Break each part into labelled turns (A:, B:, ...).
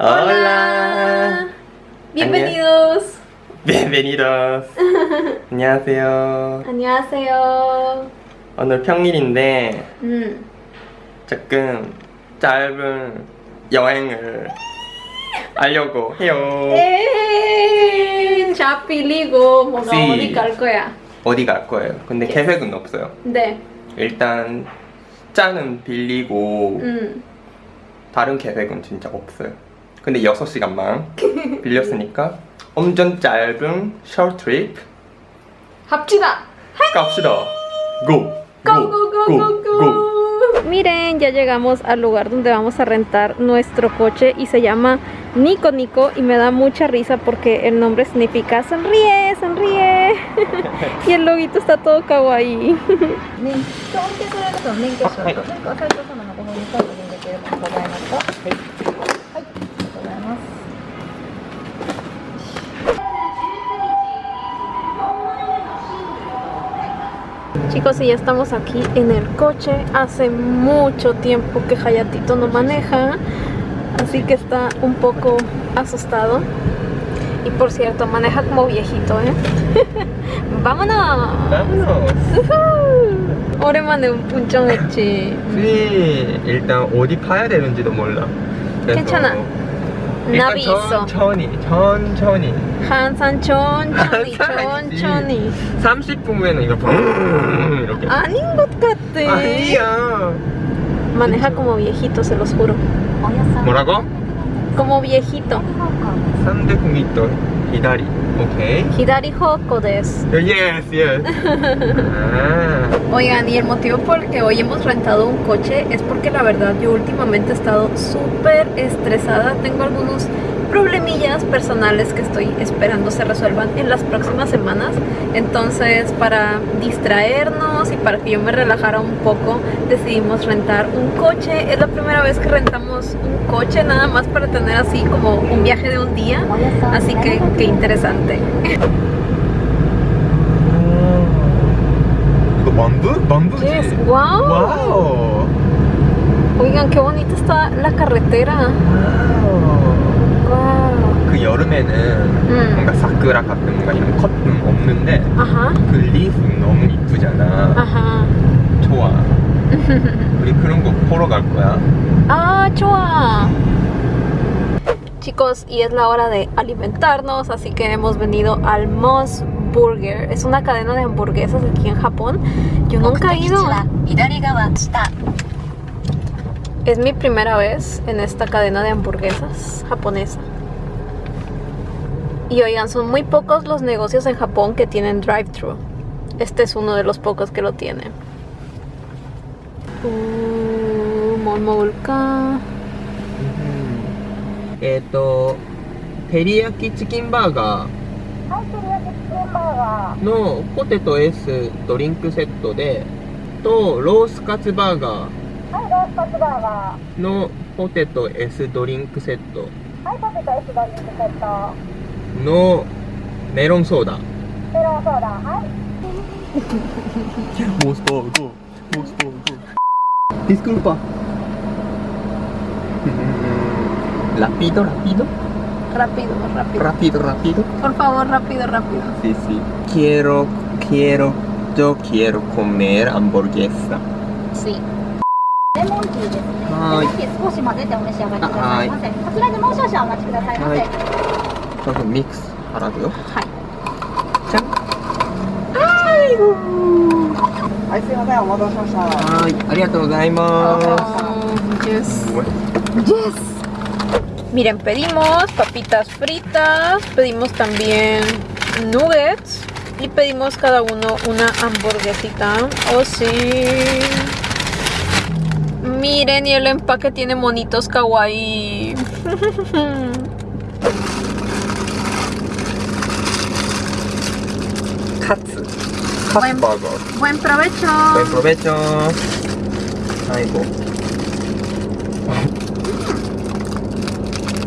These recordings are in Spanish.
A: Hola.
B: Bienvenidos.
A: Bienvenidos. 안녕하세요.
B: 안녕하세요.
A: 오늘 평일인데
B: 음.
A: 조금 짧은 여행을 하려고 해요.
B: 에이, 자 빌리고 뭔가
A: Sí.
B: 어디 갈 거야?
A: 어디 갈 거예요? 근데 계획은 없어요.
B: 네.
A: 일단 짠은 빌리고
B: 음.
A: 다른 계획은 진짜 없어요. 근데 6시간만 빌렸으니까 엄청 짧은 short trip
B: 합시다.
A: 갑시다. Go,
B: go. Miren, ya llegamos al lugar donde vamos a rentar nuestro coche y se llama Nico Nico y me da mucha risa porque el nombre significa sonríe, sonríe y el loguito está todo kawaii. Chicos, y ya estamos aquí en el coche. Hace mucho tiempo que Hayatito no maneja, así que está un poco asustado. Y por cierto, maneja como viejito, ¿eh? ¡Vámonos!
A: vámonos.
B: 우후! 오랜만에 운전했지.
A: 네, 일단 어디 가야 되는지도 몰라. 그래서
B: 괜찮아. 나비 있어
A: 천천히 천천히
B: 항상 천천히
A: 천천히 30분 후에는 이거 붕 이렇게
B: 아닌 것 같아
A: 아니야
B: manejá como viejito, se los juro.
A: Obvio, ¿Morago?
B: como viejito.
A: Sandefumito, Hidari. Ok.
B: Hidari Hoko des.
A: Oh, yes, yes.
B: Oigan, y el motivo por el que hoy hemos rentado un coche es porque la verdad yo últimamente he estado súper estresada. Tengo algunos problemillas personales que estoy esperando se resuelvan en las próximas semanas. Entonces, para distraernos y para que yo me relajara un poco, decidimos rentar un coche. Es la primera vez que rentamos un coche, nada más para tener así como un viaje de un día. Así que, qué interesante. Yes. Wow.
A: wow.
B: Oigan, qué bonita está la carretera. Wow.
A: 여름에는
B: 음.
A: 뭔가 사쿠라 같은 뭔가 이런 커튼 없는데
B: 아하.
A: 그 리프 너무 이쁘잖아
B: 아하.
A: 좋아 우리 그런 거 보러 갈 거야
B: 아 좋아 Chicos, y es la hora de alimentarnos, así que hemos venido al Moss Burger. Es una cadena de hamburguesas aquí en Japón. Yo nunca he ido. Es mi primera vez en esta cadena de hamburguesas japonesa. Y oigan, son muy pocos los negocios en Japón que tienen drive-thru. Este es uno de los pocos que lo tiene. Uh, Momolka.
A: えっ、と、テリヤキチキンバーガ
C: はい、テリヤキチキンバーガ
A: ーのポテト S ドリンクセットで、とロースカツバーガ
C: ーはい、ロースカツバーガ
A: ーのポテト S ドリンクセット
C: ーはい、ポテト S ドリンクセット no 메론 소다.
A: 메론 소다. Disculpa. Rápido, rápido.
B: Rápido, rápido.
A: Rápido, rápido.
B: Por favor, rápido, rápido.
A: Sí, sí. Quiero, quiero, yo quiero comer hamburguesa.
B: Sí.
A: 가격 믹스
B: 하이
A: 짠 아이고
B: yes. Miren, pedimos papitas fritas, pedimos también nuggets y pedimos cada uno una hamburguesita. Oh, sí. Miren, y el empaque tiene monitos kawaii. Buen-. Buen provecho.
A: Buen provecho. 아이고.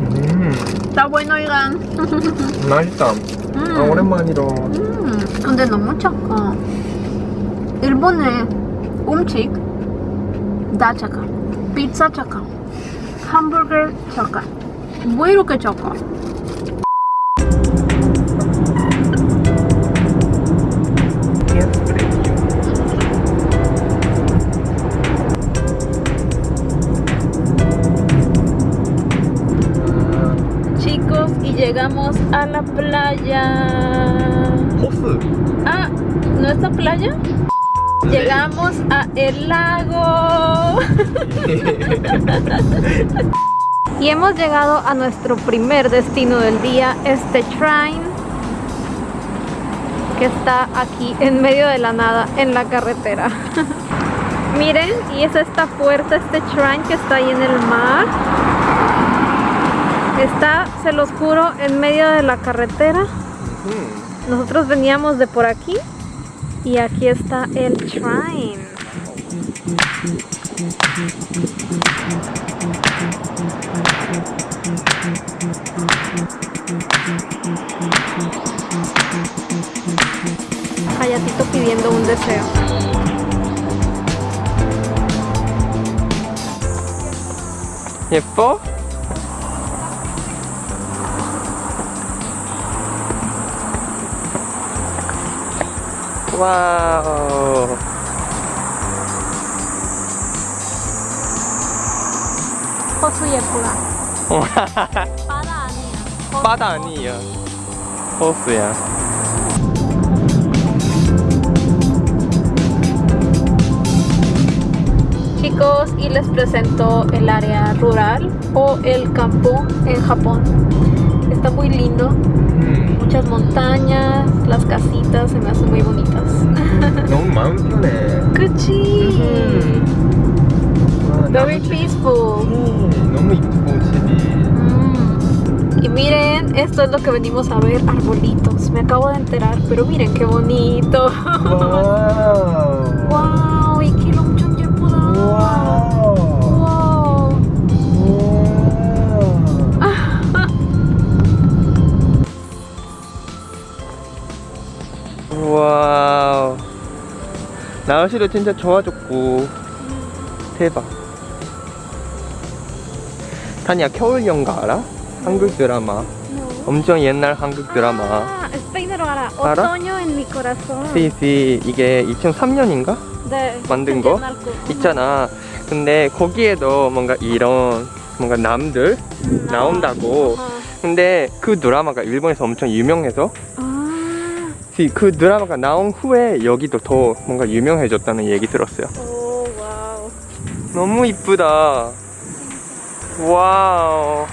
A: 음.
B: Está bueno, oigan.
A: 맛있다.
B: 음.
A: 아, 오랜만이라.
B: 음, 근데 너무 작아. 일본의 음식 다 작아. 피자 작아. hamburger 작아. 왜 이렇게 작아? A la playa. Ah, ¿no es la playa? Llegamos a el lago. y hemos llegado a nuestro primer destino del día, este shrine que está aquí en medio de la nada, en la carretera. Miren, y es esta puerta, este shrine que está ahí en el mar. Está, se los juro, en medio de la carretera. Nosotros veníamos de por aquí y aquí está el shrine. Hayatito pidiendo un deseo.
A: 예 뻐? 와우.
B: 호수 예쁘다.
A: 어,
B: 바다 아니야.
A: 바다 아니야. 호수야.
B: Chicos, y les presento el área rural o el campo en Japón. Está muy lindo, muchas montañas, las casitas se me hacen muy bonitas. No mames.
A: Cuchi.
B: Very peaceful.
A: No me
B: mm. Y miren, esto es lo que venimos a ver, arbolitos. Me acabo de enterar, pero miren qué bonito. Wow.
A: 와우. 날씨도 진짜 좋아졌고 대박. 타니야 겨울 연가 알아? 한국 드라마. 엄청 옛날 한국 드라마.
B: Otoño en mi corazón.
A: 시시 이게 2003년인가
B: 네,
A: 만든 거. 있잖아. 근데 거기에도 뭔가 이런 뭔가 남들
B: 음,
A: 나온다고.
B: 어.
A: 근데 그 드라마가 일본에서 엄청 유명해서
B: 아,
A: 그- 그 드라마가 나온 후에 여기도 더 뭔가 유명해졌다는 얘기 들었어요.
B: 오, 와우.
A: 너무 이쁘다. 와우.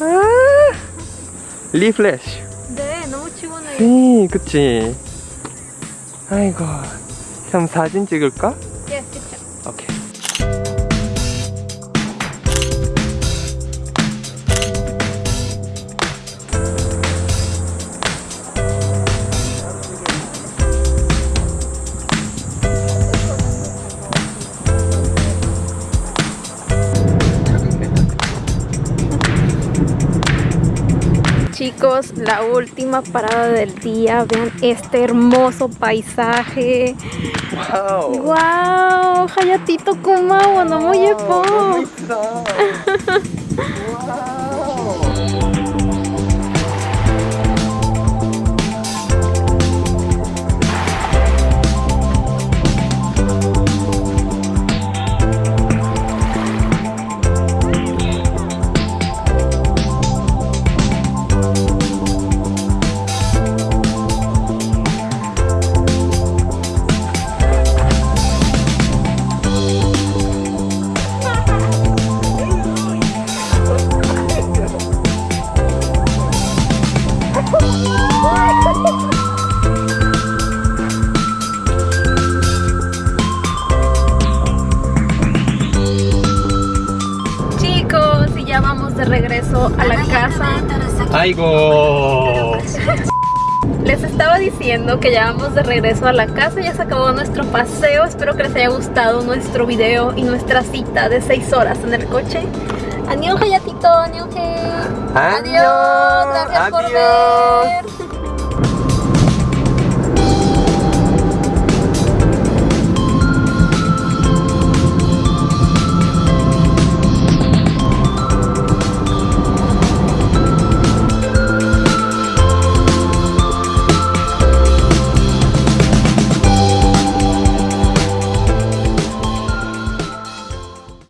A: 아, 리플래시.
B: 네, 너무 시원해요.
A: 네, 그치. 아이고. 그럼 사진 찍을까?
B: la última parada del día. Vean este hermoso paisaje.
A: Wow.
B: Wow, Hayatito Kumao,
A: no muy wow.
B: Les estaba diciendo que ya vamos de regreso a la casa, ya se acabó nuestro paseo. Espero que les haya gustado nuestro video y nuestra cita de 6 horas en el coche. Adiós, Hayatito, adiós. Adiós, gracias por ver.